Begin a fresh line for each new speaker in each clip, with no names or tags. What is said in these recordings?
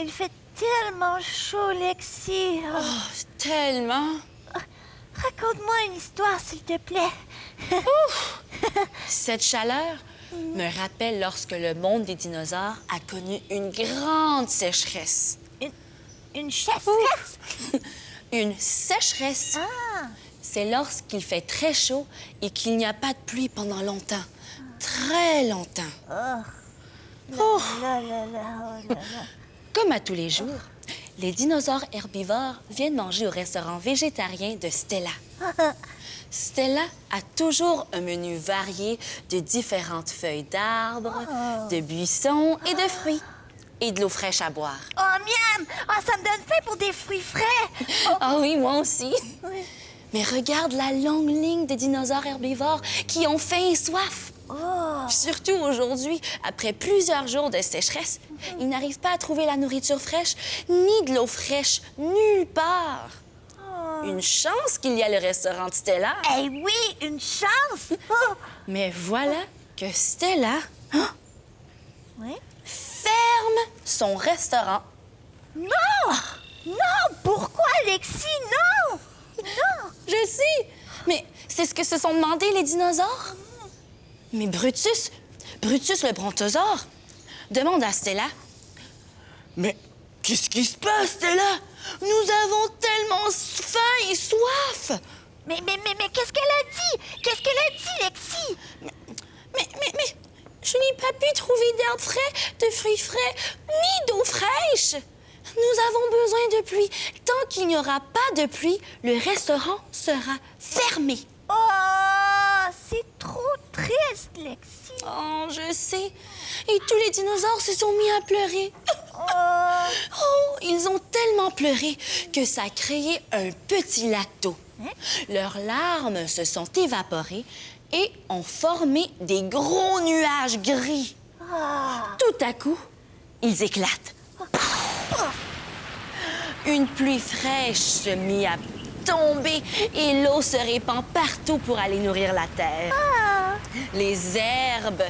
il fait tellement chaud, Lexi. Oh,
tellement.
Raconte-moi une histoire, s'il te plaît.
Cette chaleur me rappelle lorsque le monde des dinosaures a connu une grande sécheresse.
Une, une chasse
Une sécheresse.
Ah,
C'est lorsqu'il fait très chaud et qu'il n'y a pas de pluie pendant longtemps. Très longtemps.
oh là là là, oh là là.
Comme à tous les jours, les dinosaures herbivores viennent manger au restaurant végétarien de Stella. Stella a toujours un menu varié de différentes feuilles d'arbres, de buissons et de fruits. Et de l'eau fraîche à boire.
Oh, miam! Oh, ça me donne faim pour des fruits frais. Oh,
Ah oui, moi aussi.
oui.
Mais regarde la longue ligne de dinosaures herbivores qui ont faim et soif.
Oh,
Surtout aujourd'hui, après plusieurs jours de sécheresse, ils n'arrivent pas à trouver la nourriture fraîche ni de l'eau fraîche nulle part. Une chance qu'il y a le restaurant de Stella.
eh oui, une chance. Oh,
Mais voilà que Stella hein,
oui?
ferme son restaurant.
Non! Non! Pourquoi, Lexi? Non! Non!
Je sais, mais c'est ce que se sont demandé les dinosaures. Mais Brutus, Brutus le brontosaure, demande à Stella Mais qu'est-ce qui se passe, Stella? Nous avons tellement faim et soif
Mais, mais, mais, mais qu'est-ce qu'elle a dit? Qu'est-ce qu'elle a dit, Lexi?
Mais, mais, mais, je n'ai pas pu trouver d'herbe frais, de fruits frais, ni d'eau fraîche. Nous avons besoin de pluie. Tant qu'il n'y aura pas de pluie, le restaurant sera fermé.
Oh, c'est trop triste, Lexi.
Oh, je sais. Et tous les dinosaures se sont mis à pleurer.
Oh,
Oh, ils ont tellement pleuré que ça a créé un petit lac d'eau. Leurs larmes se sont évaporées et ont formé des gros nuages gris.
ah.
Tout à coup, ils éclatent. Une pluie fraîche se mit à tomber et l'eau se répand partout pour aller nourrir la terre. Les herbes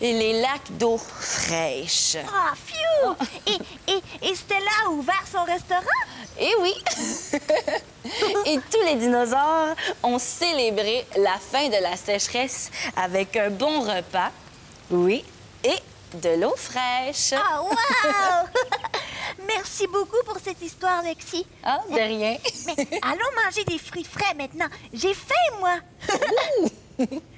et les lacs d'eau fraîche.
Ah, phew! Et, et, et Stella a ouvert son restaurant?
Et oui! et tous les dinosaures ont célébré la fin de la sécheresse avec un bon repas, oui, et de l'eau fraîche.
Ah, wow! Merci beaucoup pour cette histoire, Lexi.
Ah, de rien.
Mais allons manger des fruits frais maintenant. J'ai faim, moi.